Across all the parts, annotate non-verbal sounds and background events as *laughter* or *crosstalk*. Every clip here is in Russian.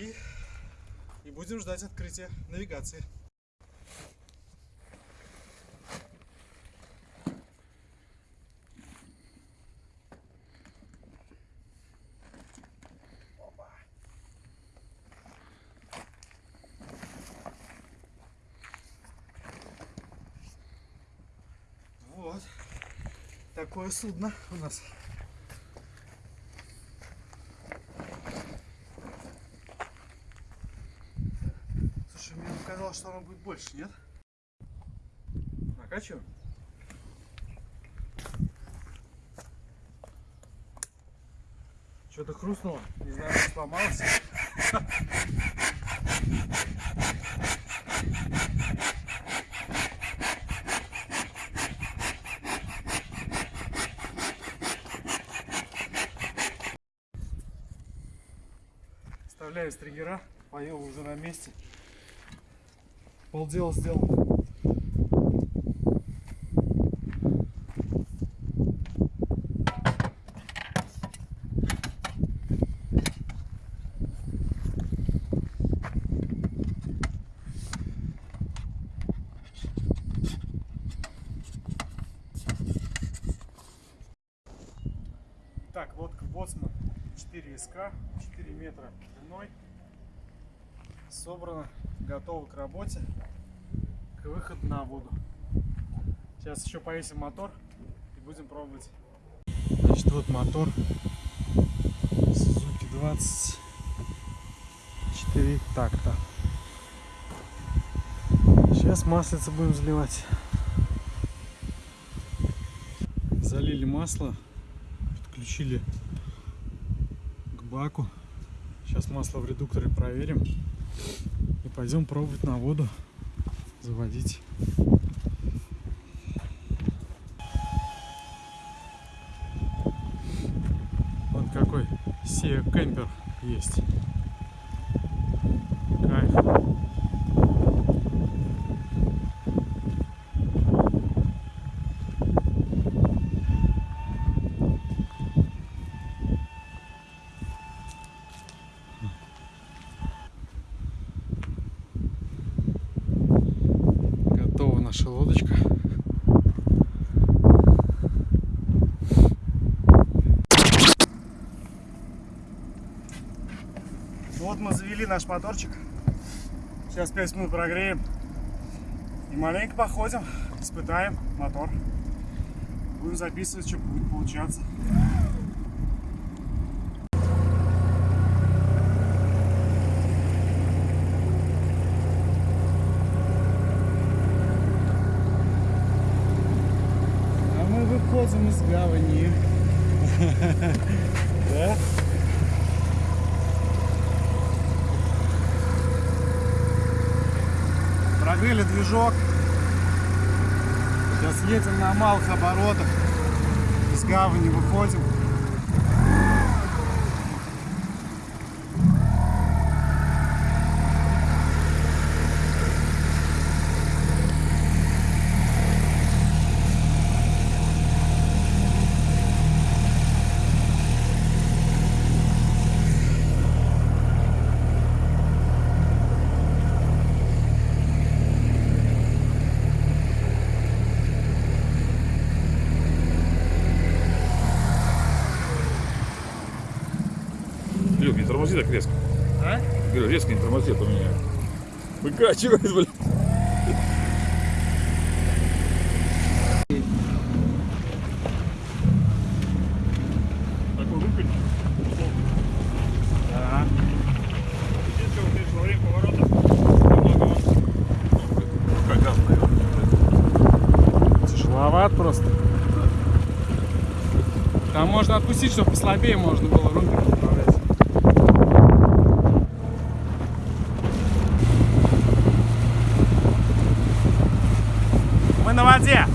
И, и будем ждать открытия навигации. Вот такое судно у нас. Мне показалось, что оно будет больше, нет? Накачиваем? Что-то хрустнуло. Не знаю, что сломалось. Вставляю стригера. Поел уже на месте. Полдела сделал. Так, лодка Боцман 4 СК, 4 метра длиной. Собрана, готова к работе, к выходу на воду. Сейчас еще повесим мотор и будем пробовать. Значит, вот мотор Suzuki 24 такта. Сейчас маслица будем заливать. Залили масло, подключили к баку. Сейчас масло в редукторе проверим. И пойдем пробовать на воду заводить. Вот какой Сея кемпер есть. Наша лодочка. Вот мы завели наш моторчик. Сейчас 5 минут прогреем. И маленько походим, испытаем мотор. Будем записывать, что будет получаться. А выходим из гавани. *laughs* Да? Прогрели движок. Сейчас едем на малых оборотах. Из гавани выходим. Люк, не тормози так резко. А? Говорю, резко не тормози, а то меня выкачивает, блин. Такой выпить. Да. Единственное, вот здесь во время поворота немного ну, как газ, наверное. Тяжеловат просто. Там можно отпустить, чтобы послабее можно было воде.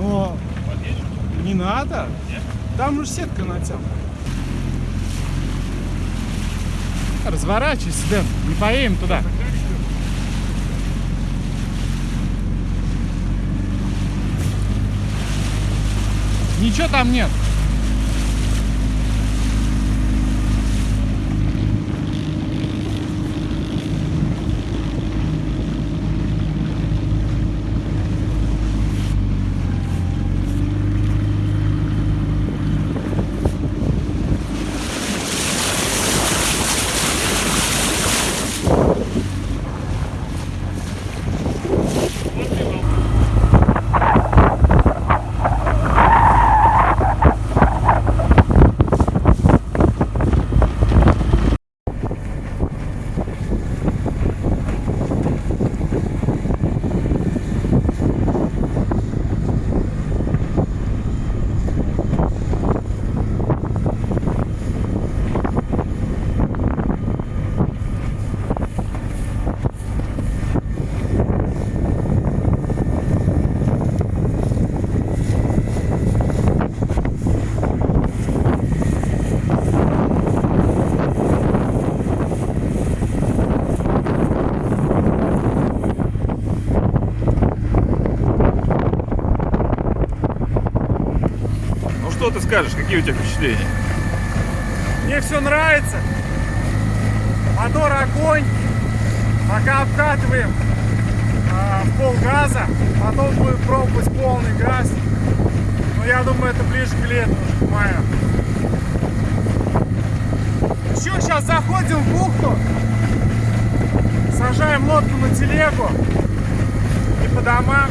Но не надо. Там же сетка натянута. Разворачивайся, Дэн. Не поедем туда. Ничего там нет. Ты скажешь, какие у тебя впечатления? Мне все нравится. Мотор огонь. Пока обкатываем а, в пол газа. Потом будет пробовать полный газ. Но я думаю, это ближе к лету, уже к маю. Еще сейчас заходим в бухту. Сажаем лодку на телегу. И по домам.